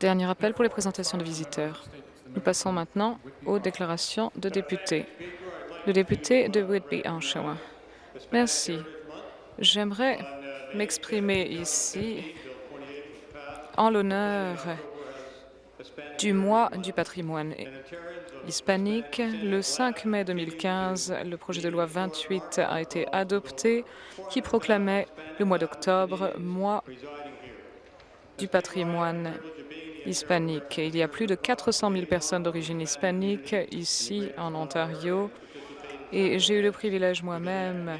Dernier appel pour les présentations de visiteurs. Nous passons maintenant aux déclarations de députés. Le député de Whitby, Oshawa. Merci. J'aimerais m'exprimer ici en l'honneur du mois du patrimoine hispanique. Le 5 mai 2015, le projet de loi 28 a été adopté qui proclamait le mois d'octobre mois du patrimoine hispanique. Il y a plus de 400 000 personnes d'origine hispanique ici en Ontario et j'ai eu le privilège moi-même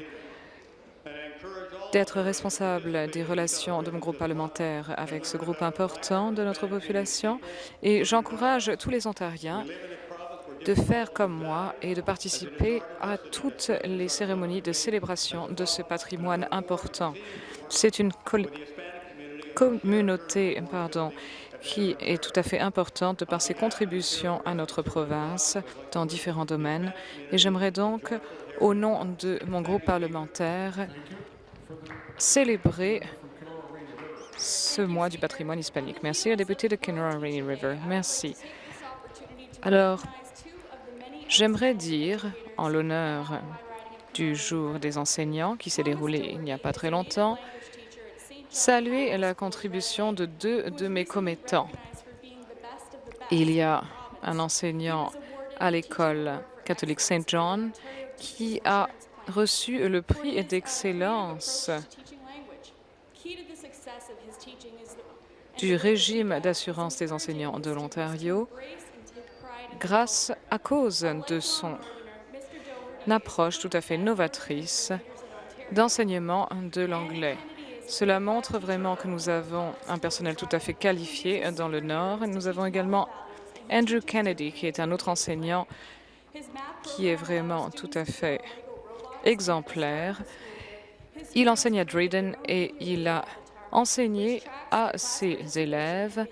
d'être responsable des relations de mon groupe parlementaire avec ce groupe important de notre population et j'encourage tous les Ontariens de faire comme moi et de participer à toutes les cérémonies de célébration de ce patrimoine important. C'est une communauté pardon, qui est tout à fait importante de par ses contributions à notre province dans différents domaines. Et j'aimerais donc, au nom de mon groupe parlementaire, célébrer ce mois du patrimoine hispanique. Merci, la députée de Kenora Rainy River. Merci. Alors, j'aimerais dire, en l'honneur du jour des enseignants qui s'est déroulé il n'y a pas très longtemps, saluer la contribution de deux de mes commettants. Il y a un enseignant à l'école catholique Saint John qui a reçu le prix d'excellence du régime d'assurance des enseignants de l'Ontario grâce à cause de son approche tout à fait novatrice d'enseignement de l'anglais. Cela montre vraiment que nous avons un personnel tout à fait qualifié dans le Nord. Nous avons également Andrew Kennedy, qui est un autre enseignant qui est vraiment tout à fait exemplaire. Il enseigne à Drayden et il a enseigné à ses élèves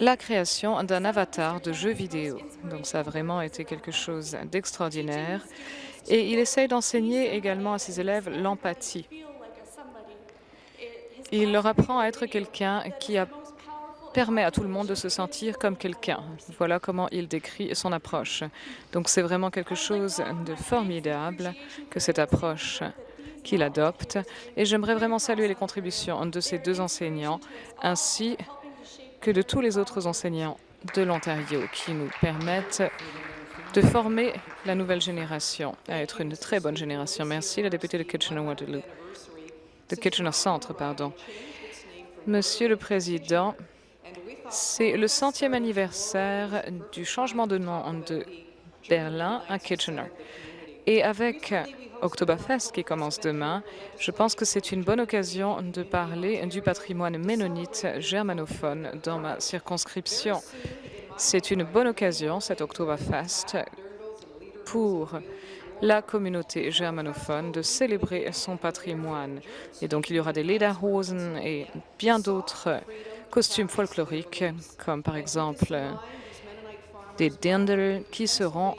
la création d'un avatar de jeu vidéo. Donc ça a vraiment été quelque chose d'extraordinaire. Et il essaye d'enseigner également à ses élèves l'empathie. Il leur apprend à être quelqu'un qui permet à tout le monde de se sentir comme quelqu'un. Voilà comment il décrit son approche. Donc c'est vraiment quelque chose de formidable que cette approche qu'il adopte. Et j'aimerais vraiment saluer les contributions de ces deux enseignants ainsi que de tous les autres enseignants de l'Ontario qui nous permettent de former la nouvelle génération à être une très bonne génération. Merci, la députée de Kitchener-Waterloo de Kitchener Centre, pardon. Monsieur le Président, c'est le centième anniversaire du changement de nom de Berlin à Kitchener. Et avec Oktoberfest qui commence demain, je pense que c'est une bonne occasion de parler du patrimoine ménonite germanophone dans ma circonscription. C'est une bonne occasion, cet Oktoberfest, pour la communauté germanophone de célébrer son patrimoine. Et donc, il y aura des lederhosen et bien d'autres costumes folkloriques, comme par exemple des dirndl qui seront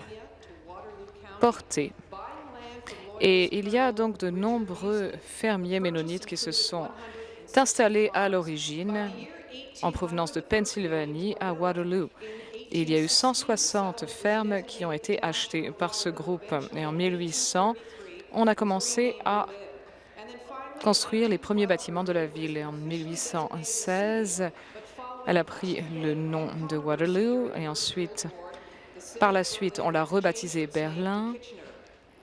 portés. Et il y a donc de nombreux fermiers ménonites qui se sont installés à l'origine en provenance de Pennsylvanie à Waterloo il y a eu 160 fermes qui ont été achetées par ce groupe. Et en 1800, on a commencé à construire les premiers bâtiments de la ville. Et en 1816, elle a pris le nom de Waterloo et ensuite, par la suite, on l'a rebaptisé Berlin.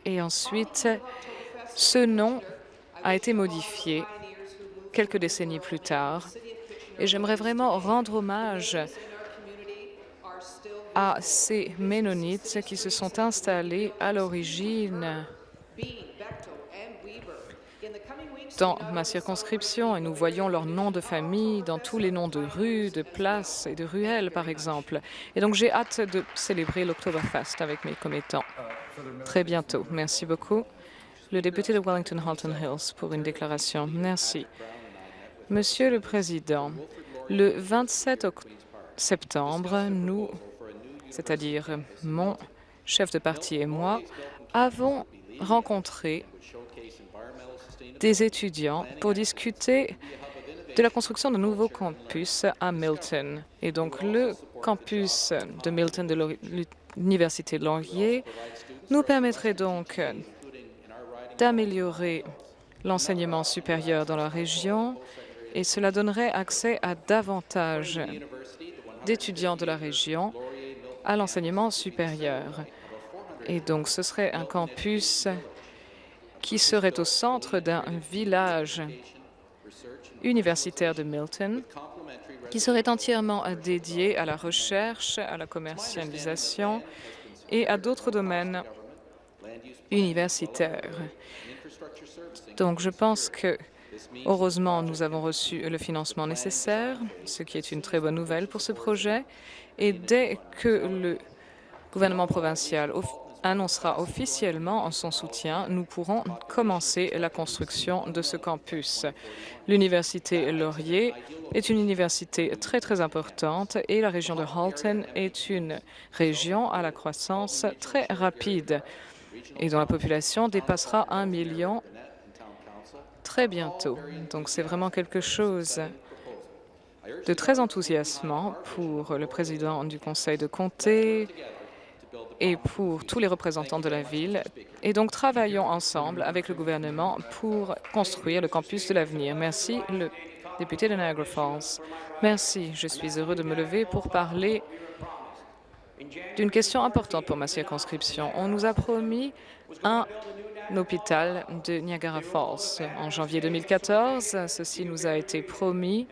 Et ensuite, ce nom a été modifié quelques décennies plus tard. Et j'aimerais vraiment rendre hommage à ces Ménonites qui se sont installés à l'origine dans ma circonscription et nous voyons leurs noms de famille dans tous les noms de rues, de places et de ruelles, par exemple. Et donc, j'ai hâte de célébrer l'Oktoberfest avec mes commettants très bientôt. Merci beaucoup. Le député de Wellington-Halton Hills pour une déclaration. Merci. Monsieur le Président, le 27 septembre, nous c'est-à-dire mon chef de parti et moi, avons rencontré des étudiants pour discuter de la construction de nouveaux campus à Milton. Et donc, le campus de Milton de l'Université de Laurier nous permettrait donc d'améliorer l'enseignement supérieur dans la région et cela donnerait accès à davantage d'étudiants de la région à l'enseignement supérieur. Et donc, ce serait un campus qui serait au centre d'un village universitaire de Milton, qui serait entièrement dédié à la recherche, à la commercialisation et à d'autres domaines universitaires. Donc, je pense que, heureusement, nous avons reçu le financement nécessaire, ce qui est une très bonne nouvelle pour ce projet. Et dès que le gouvernement provincial annoncera officiellement son soutien, nous pourrons commencer la construction de ce campus. L'Université Laurier est une université très, très importante et la région de Halton est une région à la croissance très rapide et dont la population dépassera un million très bientôt. Donc, c'est vraiment quelque chose de très enthousiasmant pour le président du conseil de comté et pour tous les représentants de la ville. Et donc, travaillons ensemble avec le gouvernement pour construire le campus de l'avenir. Merci, le député de Niagara Falls. Merci. Je suis heureux de me lever pour parler d'une question importante pour ma circonscription. On nous a promis un hôpital de Niagara Falls. En janvier 2014, ceci nous a été promis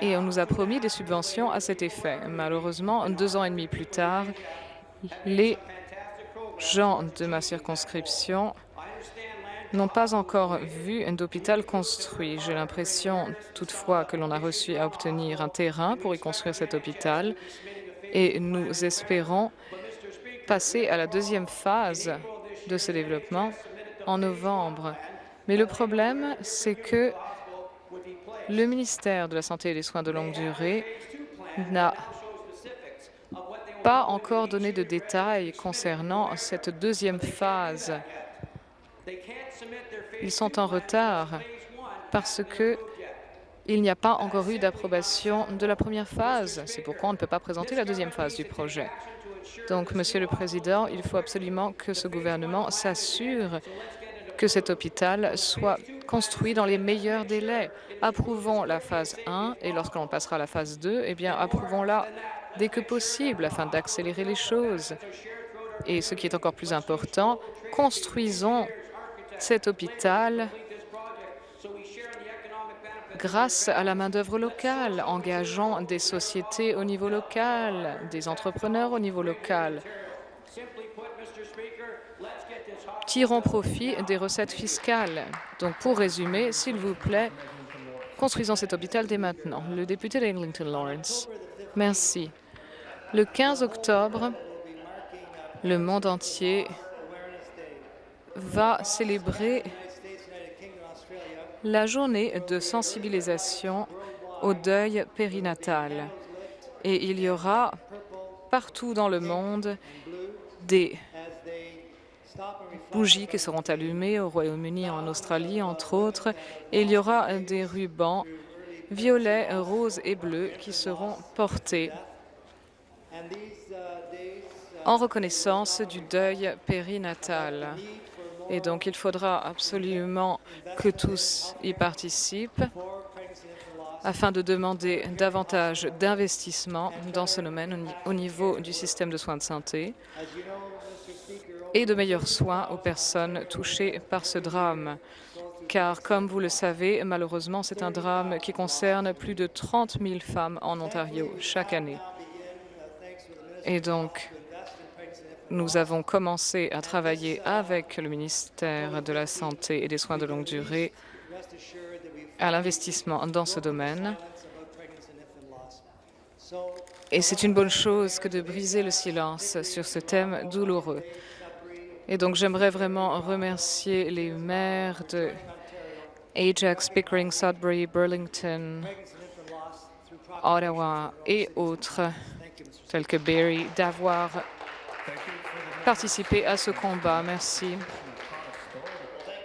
et on nous a promis des subventions à cet effet. Malheureusement, deux ans et demi plus tard, les gens de ma circonscription n'ont pas encore vu un hôpital construit. J'ai l'impression toutefois que l'on a reçu à obtenir un terrain pour y construire cet hôpital et nous espérons passer à la deuxième phase de ce développement en novembre. Mais le problème, c'est que le ministère de la Santé et des Soins de longue durée n'a pas encore donné de détails concernant cette deuxième phase. Ils sont en retard parce que il n'y a pas encore eu d'approbation de la première phase. C'est pourquoi on ne peut pas présenter la deuxième phase du projet. Donc, Monsieur le Président, il faut absolument que ce gouvernement s'assure que cet hôpital soit construit dans les meilleurs délais. Approuvons la phase 1 et lorsque l'on passera à la phase 2, eh bien, approuvons-la dès que possible afin d'accélérer les choses. Et ce qui est encore plus important, construisons cet hôpital grâce à la main-d'œuvre locale, engageant des sociétés au niveau local, des entrepreneurs au niveau local. Tirons profit des recettes fiscales. Donc, pour résumer, s'il vous plaît, construisons cet hôpital dès maintenant. Le député d'Eglinton Lawrence. Merci. Le 15 octobre, le monde entier va célébrer la journée de sensibilisation au deuil périnatal. Et il y aura partout dans le monde des bougies qui seront allumées au Royaume-Uni, en Australie, entre autres, et il y aura des rubans violets, roses et bleus qui seront portés en reconnaissance du deuil périnatal. Et donc, il faudra absolument que tous y participent afin de demander davantage d'investissement dans ce domaine au niveau du système de soins de santé et de meilleurs soins aux personnes touchées par ce drame. Car, comme vous le savez, malheureusement, c'est un drame qui concerne plus de 30 000 femmes en Ontario chaque année. Et donc, nous avons commencé à travailler avec le ministère de la Santé et des Soins de longue durée à l'investissement dans ce domaine. Et c'est une bonne chose que de briser le silence sur ce thème douloureux. Et donc, j'aimerais vraiment remercier les maires de Ajax, Pickering, Sudbury, Burlington, Ottawa et autres, tels que Barrie, d'avoir participer à ce combat. Merci.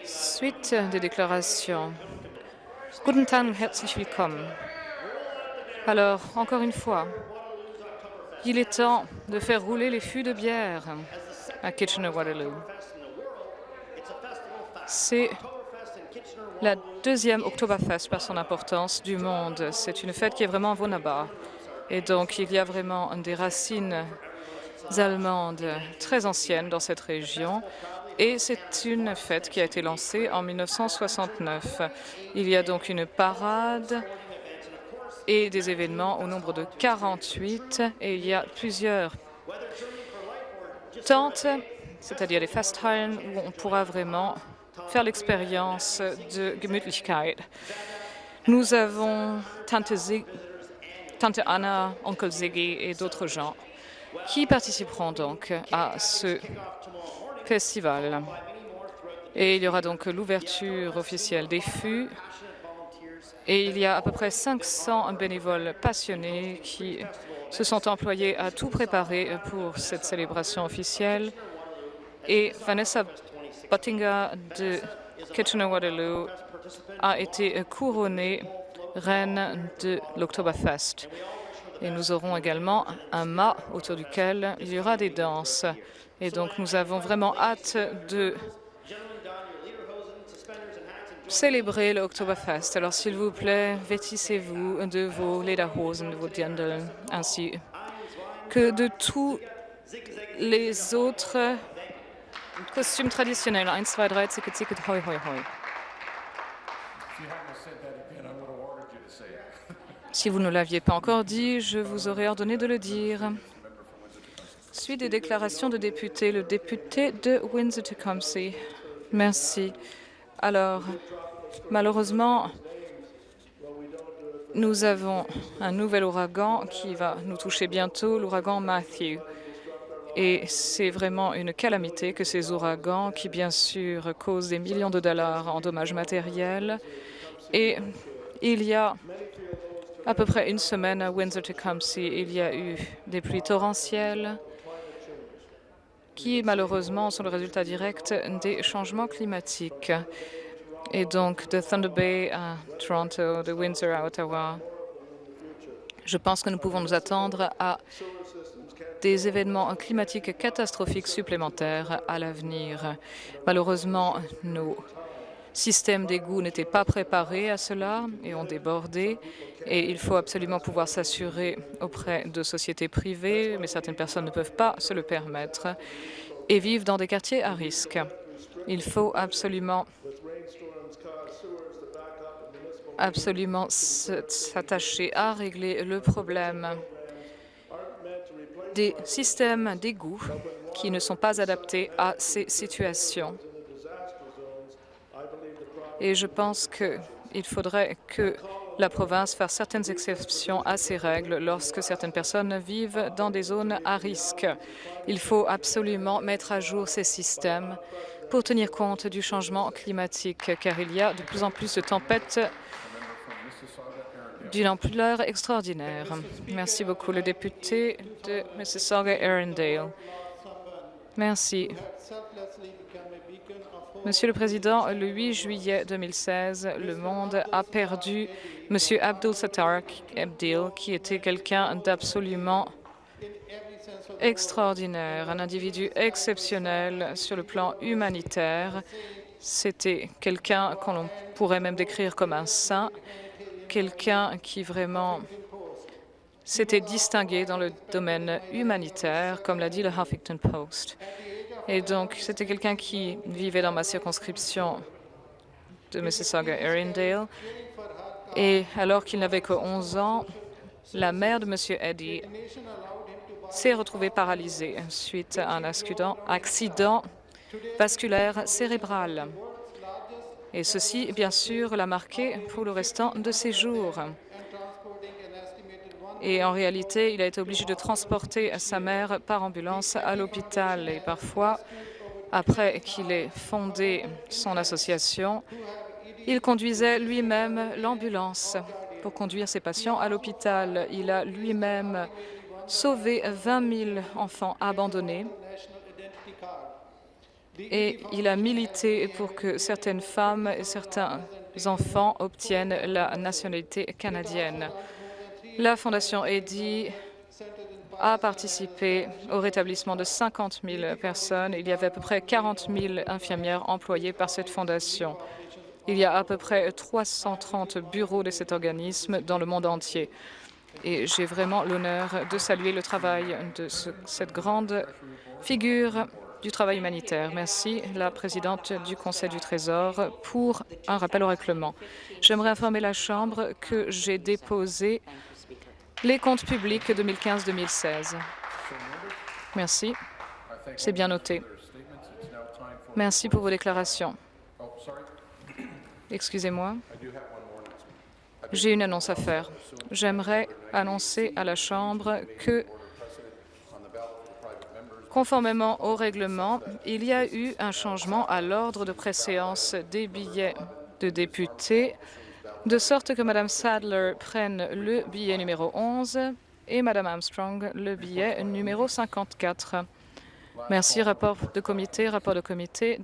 Suite des déclarations. Guten Tag herzlich willkommen. Alors, encore une fois, il est temps de faire rouler les fûts de bière à Kitchener-Waterloo. C'est la deuxième Oktoberfest par son importance du monde. C'est une fête qui est vraiment Vonaba. Et donc, il y a vraiment des racines allemandes très anciennes dans cette région. Et c'est une fête qui a été lancée en 1969. Il y a donc une parade et des événements au nombre de 48. Et il y a plusieurs tentes, c'est-à-dire des Festhallen, où on pourra vraiment faire l'expérience de Gemütlichkeit. Nous avons Tante, Tante Anna, Onkel Ziggy et d'autres gens qui participeront donc à ce festival? Et il y aura donc l'ouverture officielle des fûts. Et il y a à peu près 500 bénévoles passionnés qui se sont employés à tout préparer pour cette célébration officielle. Et Vanessa Bottinga de Kitchener-Waterloo a été couronnée reine de l'Oktoberfest. Et nous aurons également un mât autour duquel il y aura des danses. Et donc nous avons vraiment hâte de célébrer l'Oktoberfest. Alors s'il vous plaît, vêtissez-vous de vos lederhosen, de vos dirndl, ainsi que de tous les autres Costume traditionnel. 1, 2, 3, ticket, ticket, hoi, hoi, hoi. Si vous ne l'aviez pas encore dit, je vous aurais ordonné de le dire. Suite des déclarations de députés, le député de Windsor-Tecumseh. Merci. Alors, malheureusement, nous avons un nouvel ouragan qui va nous toucher bientôt, l'ouragan Matthew. Et c'est vraiment une calamité que ces ouragans, qui bien sûr causent des millions de dollars en dommages matériels. Et il y a à peu près une semaine à Windsor-Tecumseh, il y a eu des pluies torrentielles qui malheureusement sont le résultat direct des changements climatiques. Et donc de Thunder Bay à Toronto, de Windsor à Ottawa, je pense que nous pouvons nous attendre à des événements climatiques catastrophiques supplémentaires à l'avenir. Malheureusement, nos systèmes d'égouts n'étaient pas préparés à cela et ont débordé. Et il faut absolument pouvoir s'assurer auprès de sociétés privées, mais certaines personnes ne peuvent pas se le permettre, et vivent dans des quartiers à risque. Il faut absolument absolument s'attacher à régler le problème des systèmes d'égouts qui ne sont pas adaptés à ces situations. Et je pense qu'il faudrait que la province fasse certaines exceptions à ces règles lorsque certaines personnes vivent dans des zones à risque. Il faut absolument mettre à jour ces systèmes pour tenir compte du changement climatique, car il y a de plus en plus de tempêtes d'une ampleur extraordinaire. Merci beaucoup, le député de Mississauga-Arundel. Merci. Monsieur le Président, le 8 juillet 2016, le monde a perdu M. Abdul Sattar Abdil, qui était quelqu'un d'absolument extraordinaire, un individu exceptionnel sur le plan humanitaire. C'était quelqu'un qu'on pourrait même décrire comme un saint quelqu'un qui vraiment s'était distingué dans le domaine humanitaire, comme l'a dit le Huffington Post. Et donc, c'était quelqu'un qui vivait dans ma circonscription de Mississauga-Arundel. Et alors qu'il n'avait que 11 ans, la mère de M. Eddy s'est retrouvée paralysée suite à un accident vasculaire cérébral. Et ceci, bien sûr, l'a marqué pour le restant de ses jours. Et en réalité, il a été obligé de transporter sa mère par ambulance à l'hôpital. Et parfois, après qu'il ait fondé son association, il conduisait lui-même l'ambulance pour conduire ses patients à l'hôpital. Il a lui-même sauvé 20 000 enfants abandonnés et il a milité pour que certaines femmes et certains enfants obtiennent la nationalité canadienne. La Fondation Eddy a participé au rétablissement de 50 000 personnes. Il y avait à peu près 40 000 infirmières employées par cette fondation. Il y a à peu près 330 bureaux de cet organisme dans le monde entier. Et j'ai vraiment l'honneur de saluer le travail de ce, cette grande figure du travail humanitaire. Merci, la présidente du Conseil du Trésor, pour un rappel au règlement. J'aimerais informer la Chambre que j'ai déposé les comptes publics 2015-2016. Merci. C'est bien noté. Merci pour vos déclarations. Excusez-moi. J'ai une annonce à faire. J'aimerais annoncer à la Chambre que, conformément au règlement, il y a eu un changement à l'ordre de préséance des billets de députés, de sorte que Mme Sadler prenne le billet numéro 11 et Mme Armstrong le billet numéro 54. Merci. Rapport de comité. Rapport de comité.